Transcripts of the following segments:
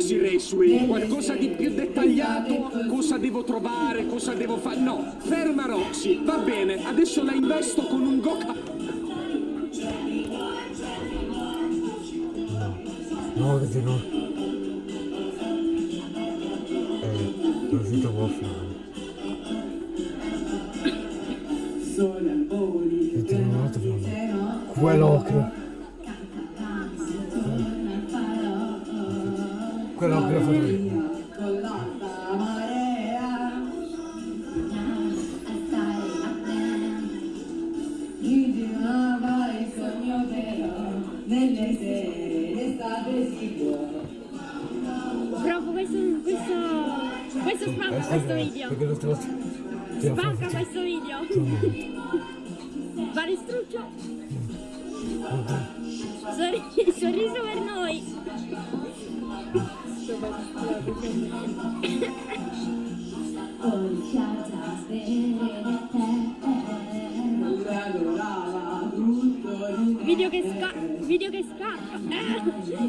Roxy Raceway, qualcosa di più dettagliato, cosa devo trovare, cosa devo fare, no, ferma Roxy, va bene, adesso la investo con un go-kart. No, perché no. Eh, Waffle. E te l'ho dato prima. Quell'occhio. L'ho fatto io. Nelle sere state sicuro Provo questo, questo, questo spacca questo video. Perché Spacca fatto questo video. Va distrutto. video che sca video che scappa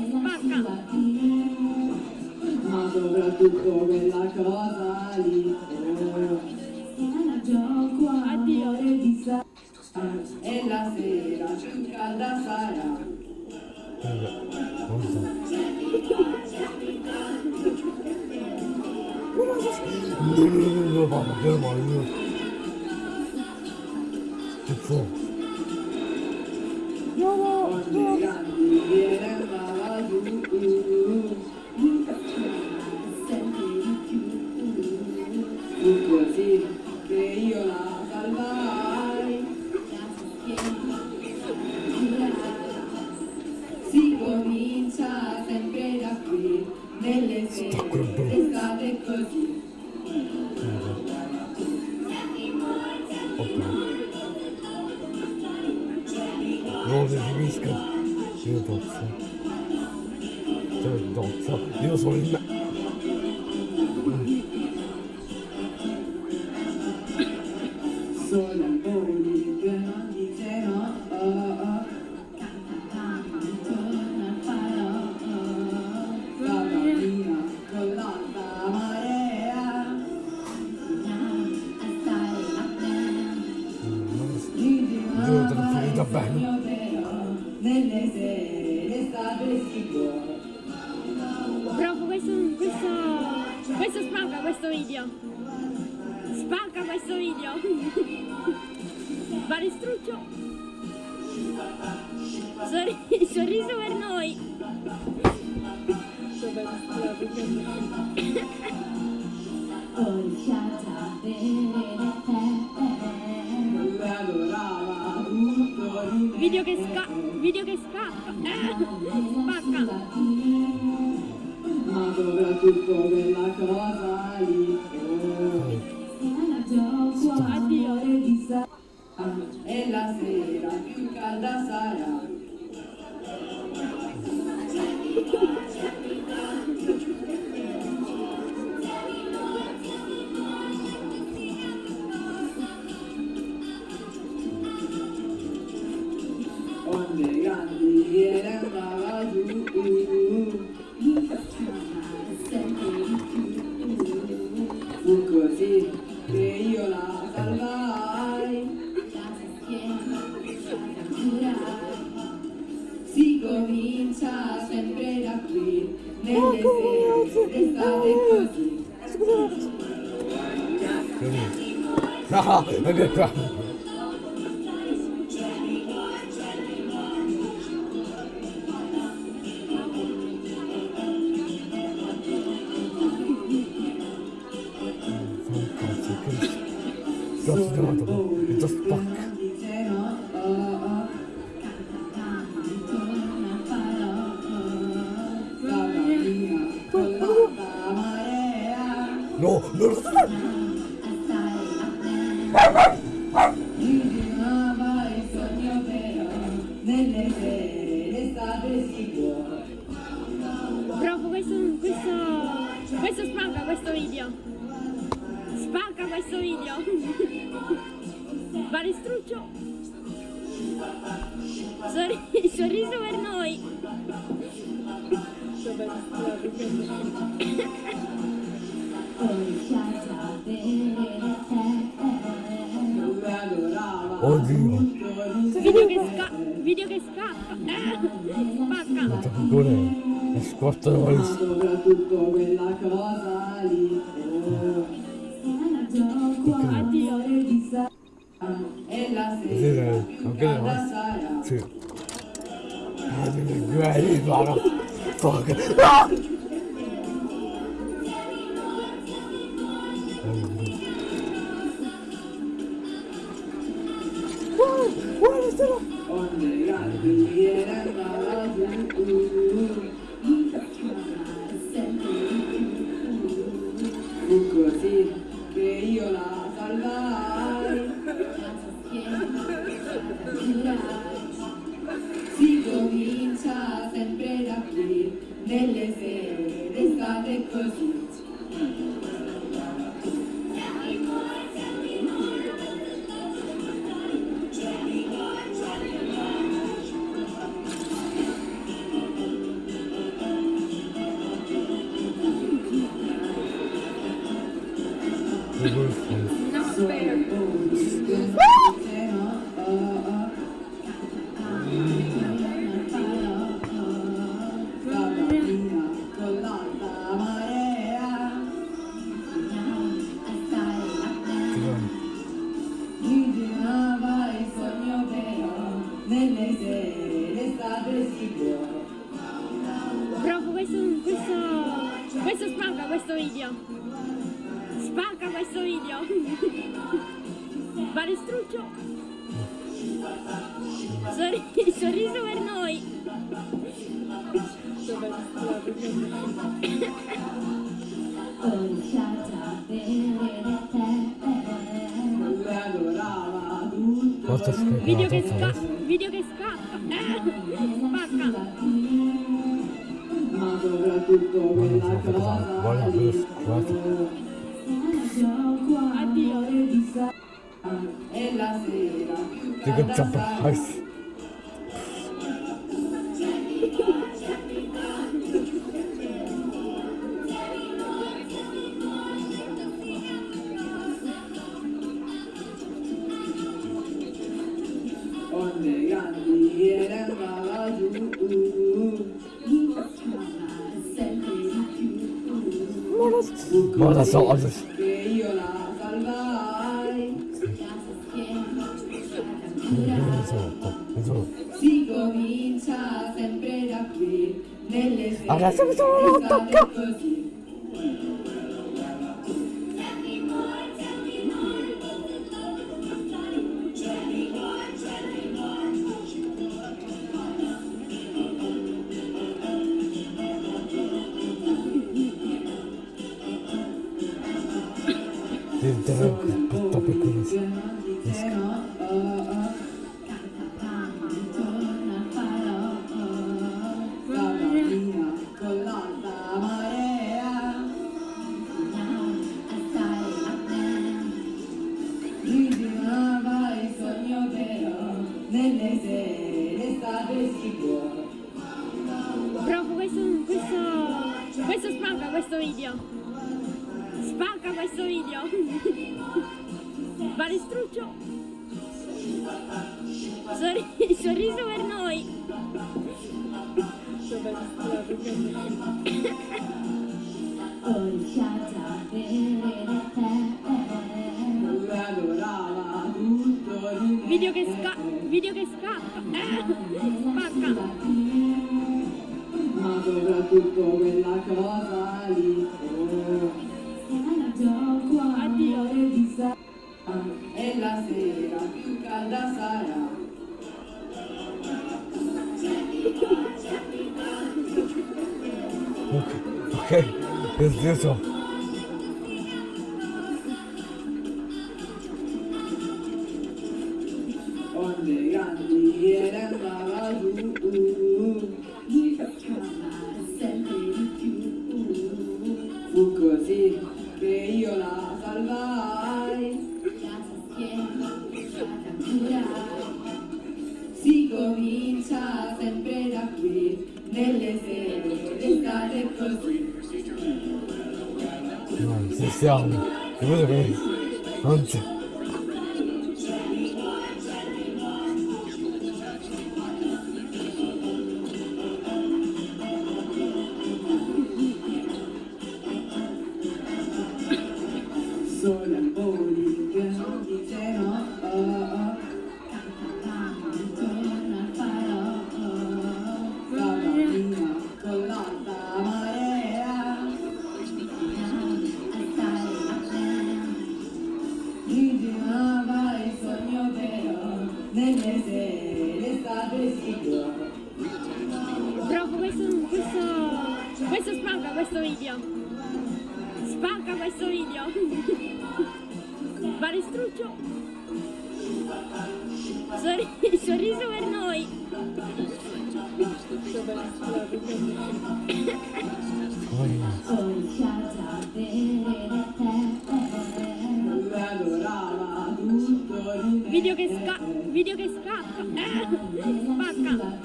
spacca ma soprattutto quella cosa lì addio e la sera calda sarà Yürü そうで。Spacca questo video. Va distrutto. Sorri- sorriso per noi. Video che scacca. Video che scacca. Eh, spacca. ma soprattutto quella cosa lì en la acera, en Caldazara. provincia sempre da qui, nelle sere d'estate così. Scusa. No, non è. Sicuro Provo questo, questo, questo spacca questo video. Spacca questo video. Va distrutto. Sorri- sorriso per noi. Oddio. Video che sca... Video che scappa. Spacca. Ma che è scotta la Soprattutto quella cosa lì. Addio. E la sera. Ancora Sì. Ah, mi guardi, guarda. Fuck. Ah! Oh, my God. Bravo, questo, questo, questo spacca questo video. Spacca questo video. Balestruccio. Sorri- sorriso per noi. Schifo. Video che scappa. Video che scappa. Spacca. Ma soprattutto quella Digga, jump a house. Si comincia sempre da qui Nelle sere Adesso Video che scappa. Video che scappa. Spacca. Ma soprattutto quella cosa lì Fu così che io la salvai Si comincia sempre da qui nelle sere d'estate così. No, ci siamo. Non c'è. Questo video. Spacca questo video. Balestruccio. Sorri- sorriso per noi. Tutto. Video che scappa. Video che scappa. Eh, spacca.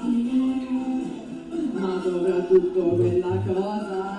ma soprattutto quella cosa.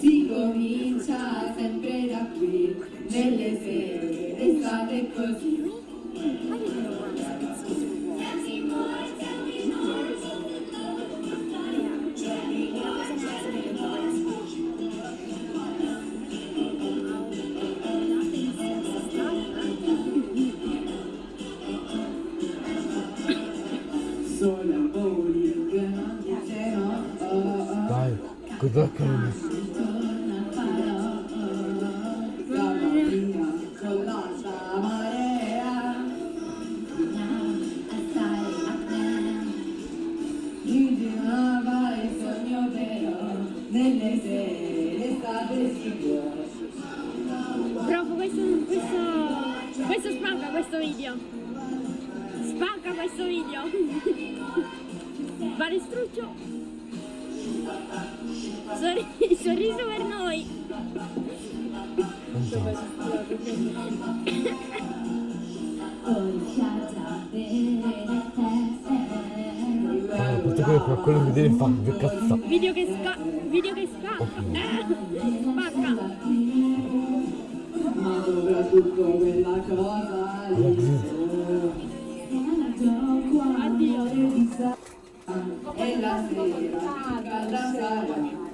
Si comincia sempre da qui. これ見てバカッサビデオゲスカビデオゲスカバカ E la sera a danzare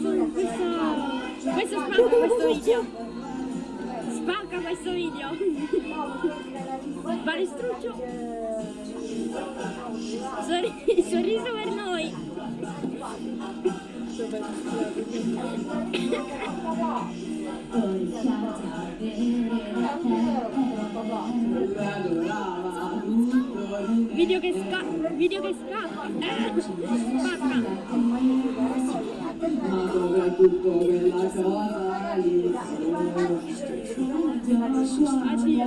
questo, questo, questo spacca questo video. Spacca questo video. Balestruccio. Sorri- sorriso per noi. 비디오 게스까? 비디오 게스까? 아지야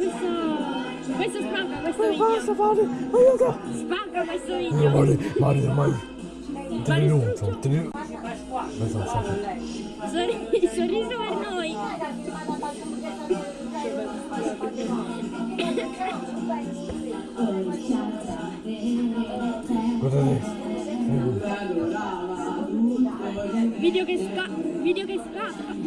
questo, questo, spacca questo video. Basta fare, aiuto! Spacca questo video. Mari, Mari, ormai... Tenuto, tenuto... Aspetta, aspetta. Sorri- sorriso per noi. Guardate. Video che scappa, video che scappa.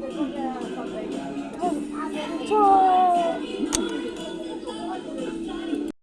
Yeah,